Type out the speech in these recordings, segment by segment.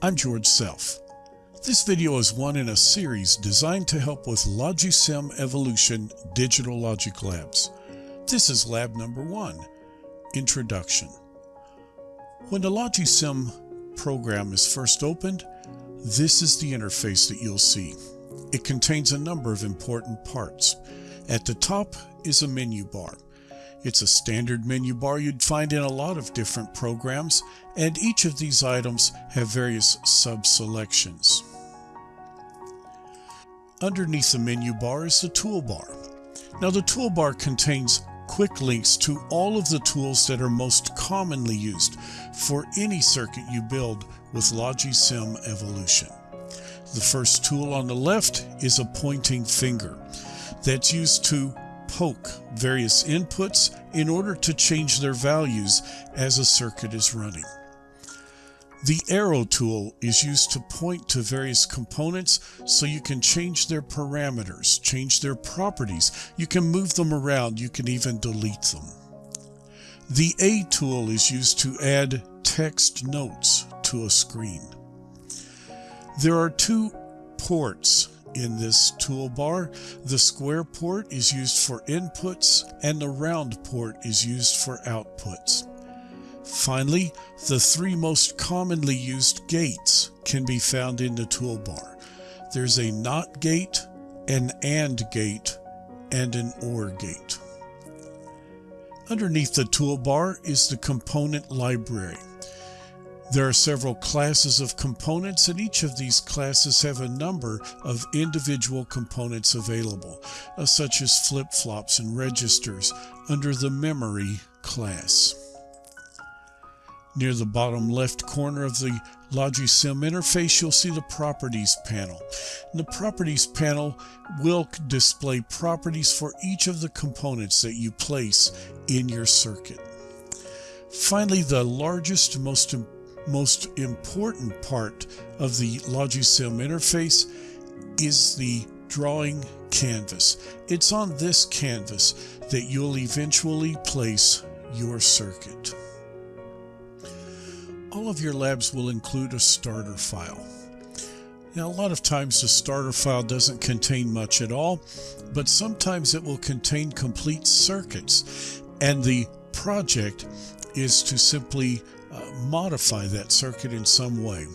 I'm George Self. This video is one in a series designed to help with Logisim Evolution Digital Logic Labs. This is lab number one, Introduction. When the Logisim program is first opened, this is the interface that you'll see. It contains a number of important parts. At the top is a menu bar. It's a standard menu bar you'd find in a lot of different programs, and each of these items have various sub-selections. Underneath the menu bar is the toolbar. Now the toolbar contains quick links to all of the tools that are most commonly used for any circuit you build with Logisim Evolution. The first tool on the left is a pointing finger that's used to poke various inputs in order to change their values as a circuit is running. The arrow tool is used to point to various components so you can change their parameters, change their properties. You can move them around. You can even delete them. The A tool is used to add text notes to a screen. There are two ports in this toolbar. The square port is used for inputs and the round port is used for outputs. Finally, the three most commonly used gates can be found in the toolbar. There's a NOT gate, an AND gate, and an OR gate. Underneath the toolbar is the component library. There are several classes of components and each of these classes have a number of individual components available, uh, such as flip-flops and registers under the memory class. Near the bottom left corner of the Logisim interface, you'll see the Properties panel. And the Properties panel will display properties for each of the components that you place in your circuit. Finally, the largest, most important most important part of the Logisim interface is the drawing canvas. It's on this canvas that you'll eventually place your circuit. All of your labs will include a starter file. Now, a lot of times the starter file doesn't contain much at all, but sometimes it will contain complete circuits. And the project is to simply modify that circuit in some way.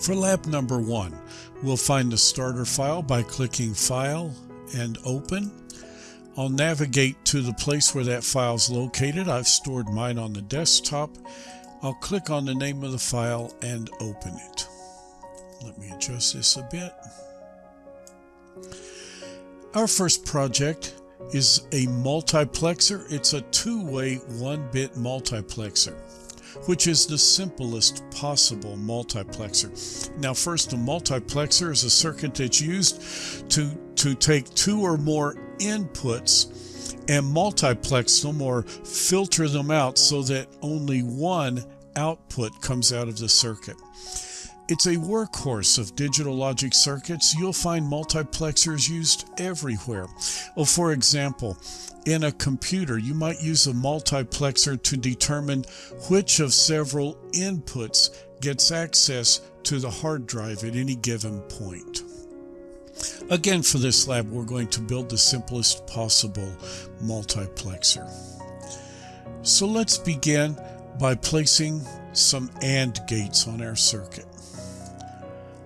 For lab number one, we'll find the starter file by clicking File and Open. I'll navigate to the place where that file is located. I've stored mine on the desktop. I'll click on the name of the file and open it. Let me adjust this a bit. Our first project is a multiplexer. It's a two-way one-bit multiplexer which is the simplest possible multiplexer. Now first, a multiplexer is a circuit that's used to, to take two or more inputs and multiplex them or filter them out so that only one output comes out of the circuit. It's a workhorse of digital logic circuits. You'll find multiplexers used everywhere. Well, for example, in a computer, you might use a multiplexer to determine which of several inputs gets access to the hard drive at any given point. Again, for this lab, we're going to build the simplest possible multiplexer. So let's begin by placing some AND gates on our circuit.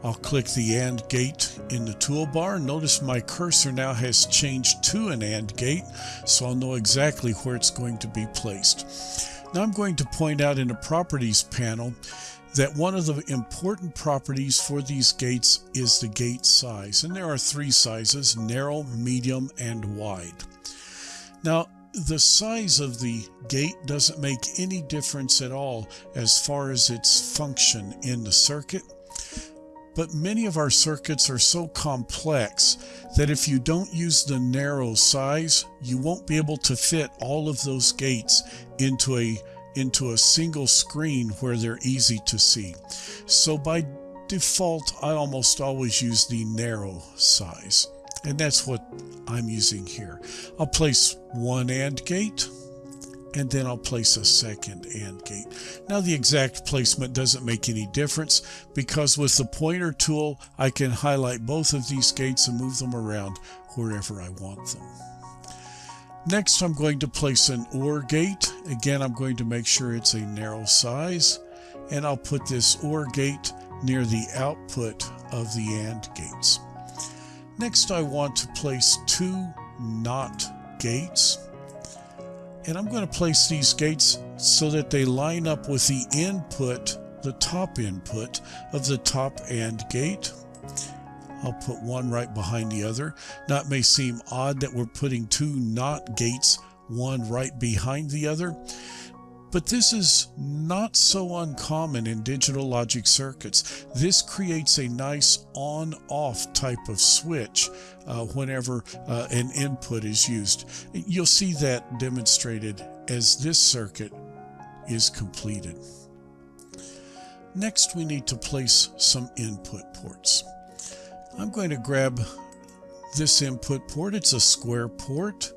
I'll click the AND gate in the toolbar. Notice my cursor now has changed to an AND gate, so I'll know exactly where it's going to be placed. Now I'm going to point out in the Properties panel that one of the important properties for these gates is the gate size. And there are three sizes, narrow, medium, and wide. Now, the size of the gate doesn't make any difference at all as far as its function in the circuit. But many of our circuits are so complex that if you don't use the narrow size, you won't be able to fit all of those gates into a into a single screen where they're easy to see. So by default, I almost always use the narrow size. And that's what I'm using here. I'll place one AND gate and then I'll place a second AND gate. Now the exact placement doesn't make any difference because with the pointer tool I can highlight both of these gates and move them around wherever I want them. Next I'm going to place an OR gate. Again I'm going to make sure it's a narrow size and I'll put this OR gate near the output of the AND gates. Next I want to place two NOT gates and I'm going to place these gates so that they line up with the input, the top input of the top AND gate. I'll put one right behind the other. Now it may seem odd that we're putting two NOT gates, one right behind the other, but this is not so uncommon in digital logic circuits. This creates a nice on-off type of switch uh, whenever uh, an input is used. You'll see that demonstrated as this circuit is completed. Next we need to place some input ports. I'm going to grab this input port, it's a square port,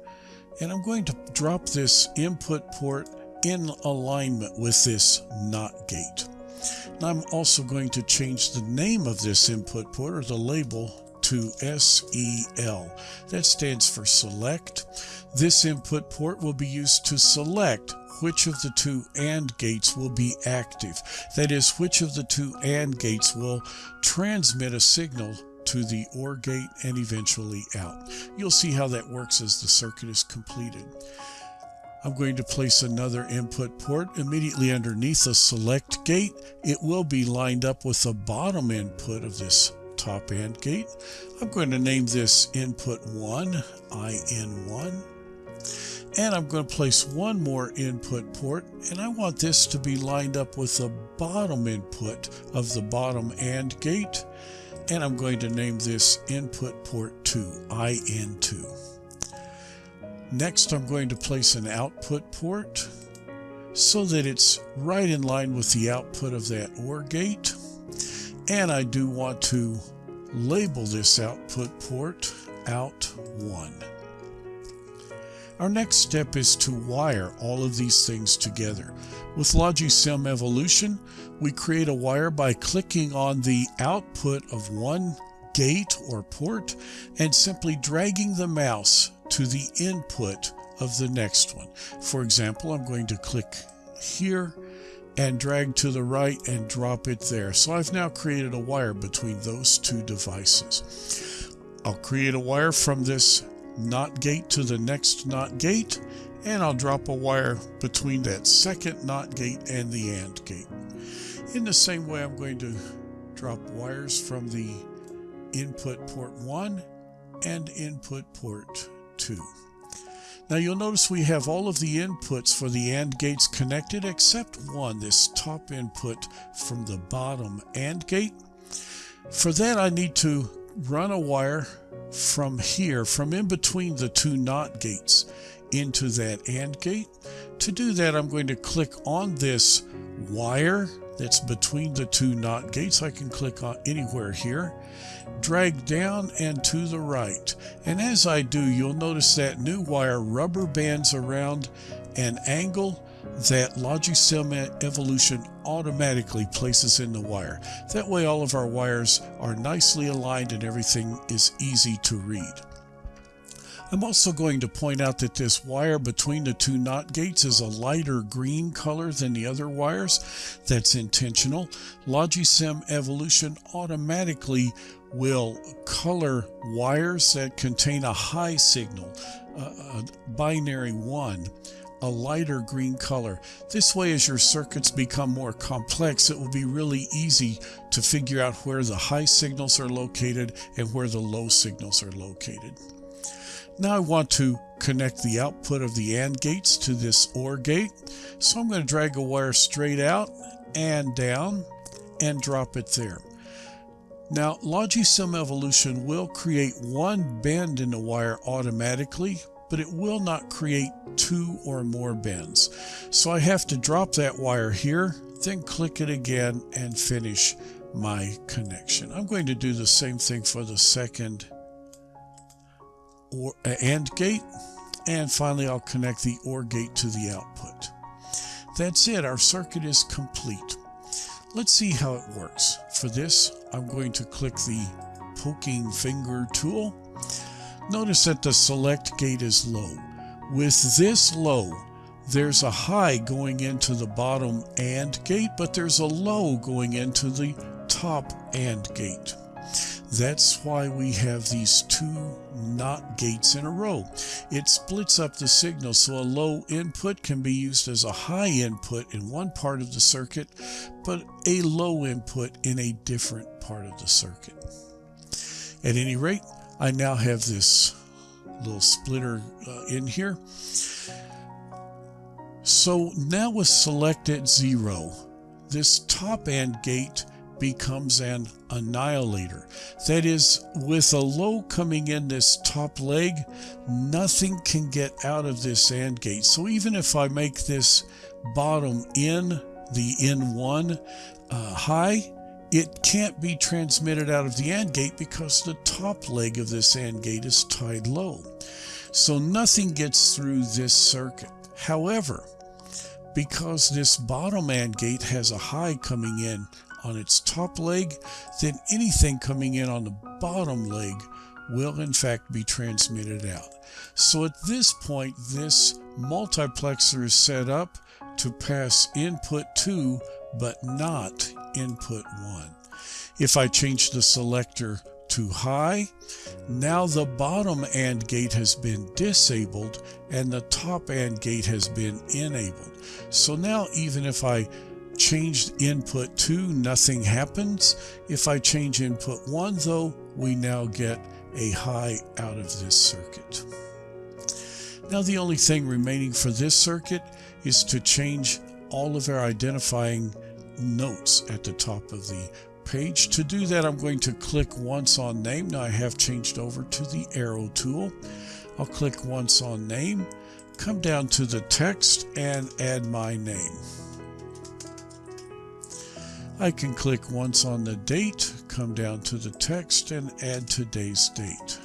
and I'm going to drop this input port in alignment with this NOT gate. Now I'm also going to change the name of this input port or the label to SEL. That stands for select. This input port will be used to select which of the two AND gates will be active. That is, which of the two AND gates will transmit a signal to the OR gate and eventually out. You'll see how that works as the circuit is completed. I'm going to place another input port immediately underneath the select gate. It will be lined up with the bottom input of this top AND gate. I'm going to name this input 1, IN1. And I'm going to place one more input port, and I want this to be lined up with the bottom input of the bottom AND gate. And I'm going to name this input port 2, IN2. Next, I'm going to place an output port so that it's right in line with the output of that OR gate. And I do want to label this output port out 1. Our next step is to wire all of these things together. With Logisim Evolution, we create a wire by clicking on the output of one gate or port and simply dragging the mouse to the input of the next one. For example, I'm going to click here and drag to the right and drop it there. So I've now created a wire between those two devices. I'll create a wire from this NOT gate to the next NOT gate and I'll drop a wire between that second NOT gate and the AND gate. In the same way, I'm going to drop wires from the input port 1 and input port 2. Now you'll notice we have all of the inputs for the AND gates connected except one, this top input from the bottom AND gate. For that I need to run a wire from here, from in between the two NOT gates into that AND gate. To do that I'm going to click on this wire that's between the two NOT gates. I can click on anywhere here, drag down and to the right. And as I do, you'll notice that new wire rubber bands around an angle that Logisim Evolution automatically places in the wire. That way all of our wires are nicely aligned and everything is easy to read. I'm also going to point out that this wire between the two NOT gates is a lighter green color than the other wires. That's intentional. Logisim Evolution automatically will color wires that contain a high signal, a binary 1, a lighter green color. This way as your circuits become more complex, it will be really easy to figure out where the high signals are located and where the low signals are located. Now I want to connect the output of the AND gates to this OR gate. So I'm going to drag a wire straight out and down and drop it there. Now Logisim Evolution will create one bend in the wire automatically, but it will not create two or more bends. So I have to drop that wire here, then click it again and finish my connection. I'm going to do the same thing for the second or uh, AND gate. and finally I'll connect the OR gate to the output. That's it, our circuit is complete. Let's see how it works. For this, I'm going to click the poking finger tool. Notice that the select gate is low. With this low, there's a high going into the bottom AND gate, but there's a low going into the top AND gate. That's why we have these two NOT gates in a row. It splits up the signal so a low input can be used as a high input in one part of the circuit, but a low input in a different part of the circuit. At any rate, I now have this little splitter uh, in here. So now with select at zero, this top AND gate becomes an annihilator. That is, with a low coming in this top leg, nothing can get out of this AND gate. So even if I make this bottom in, the N1 uh, high, it can't be transmitted out of the AND gate because the top leg of this AND gate is tied low. So nothing gets through this circuit. However, because this bottom AND gate has a high coming in on its top leg, then anything coming in on the bottom leg will in fact be transmitted out. So at this point, this multiplexer is set up to pass input 2 but not input 1. If I change the selector to high, now the bottom AND gate has been disabled and the top AND gate has been enabled. So now even if I changed input 2, nothing happens. If I change input 1, though, we now get a high out of this circuit. Now the only thing remaining for this circuit is to change all of our identifying notes at the top of the page. To do that, I'm going to click once on name. Now I have changed over to the arrow tool. I'll click once on name, come down to the text and add my name. I can click once on the date, come down to the text and add today's date.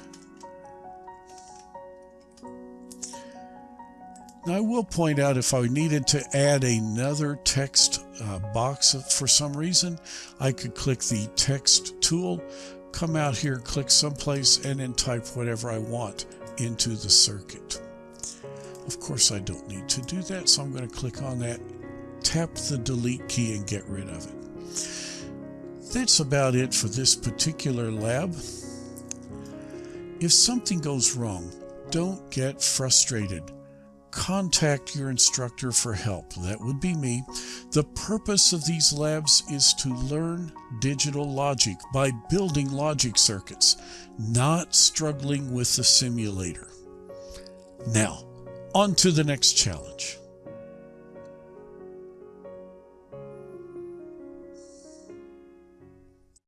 Now I will point out if I needed to add another text uh, box for some reason, I could click the text tool, come out here, click someplace, and then type whatever I want into the circuit. Of course, I don't need to do that, so I'm going to click on that, tap the delete key, and get rid of it. That's about it for this particular lab. If something goes wrong, don't get frustrated. Contact your instructor for help. That would be me. The purpose of these labs is to learn digital logic by building logic circuits, not struggling with the simulator. Now, on to the next challenge.